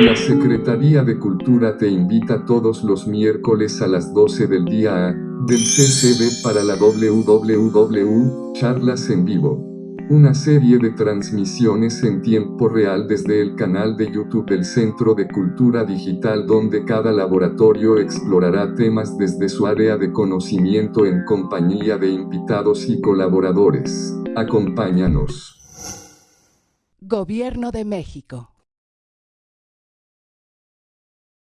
La Secretaría de Cultura te invita todos los miércoles a las 12 del día a del CCB para la WWW, charlas en vivo. Una serie de transmisiones en tiempo real desde el canal de YouTube del Centro de Cultura Digital donde cada laboratorio explorará temas desde su área de conocimiento en compañía de invitados y colaboradores. Acompáñanos. Gobierno de México.